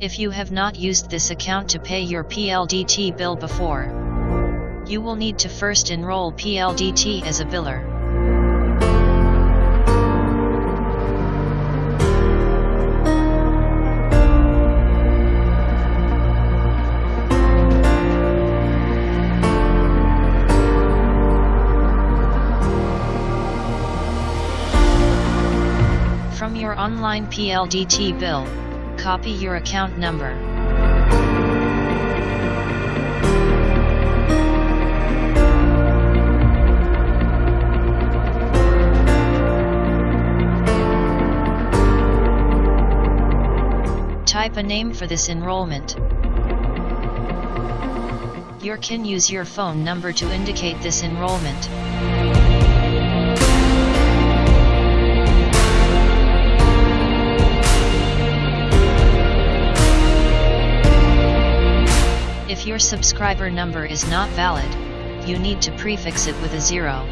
If you have not used this account to pay your PLDT bill before, you will need to first enroll PLDT as a biller. From your online PLDT bill, copy your account number. Type a name for this enrollment. You can use your phone number to indicate this enrollment. If your subscriber number is not valid, you need to prefix it with a zero.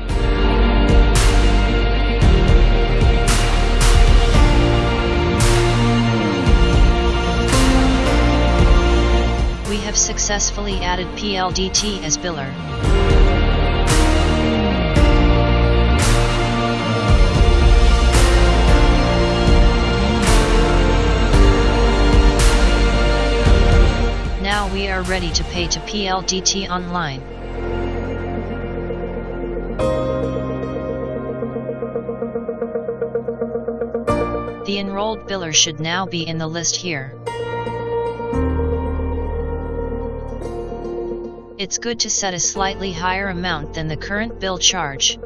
We have successfully added PLDT as biller. Ready to pay to PLDT online. The enrolled biller should now be in the list here. It's good to set a slightly higher amount than the current bill charge.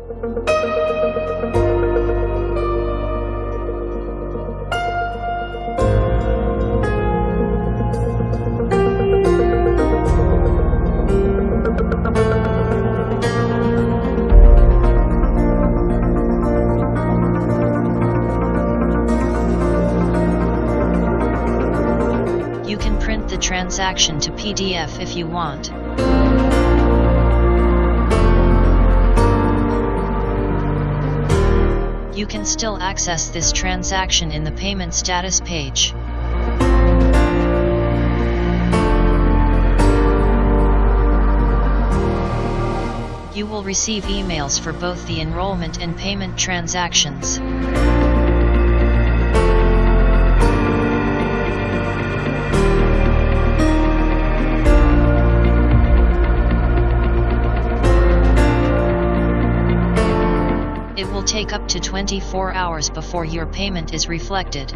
Transaction to PDF if you want. You can still access this transaction in the payment status page. You will receive emails for both the enrollment and payment transactions. It will take up to 24 hours before your payment is reflected.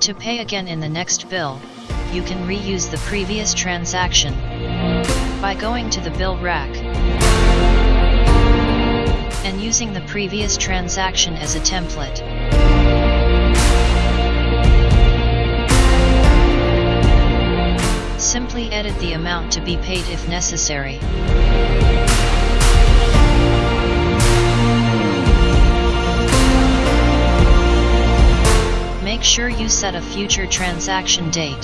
To pay again in the next bill, you can reuse the previous transaction by going to the bill rack and using the previous transaction as a template. Simply edit the amount to be paid if necessary. Sure you set a future transaction date.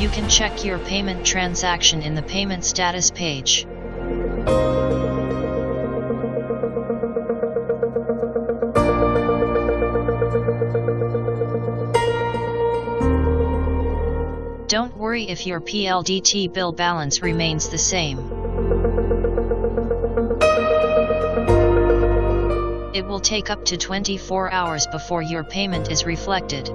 You can check your payment transaction in the payment status page. Don't worry if your PLDT bill balance remains the same. It will take up to 24 hours before your payment is reflected.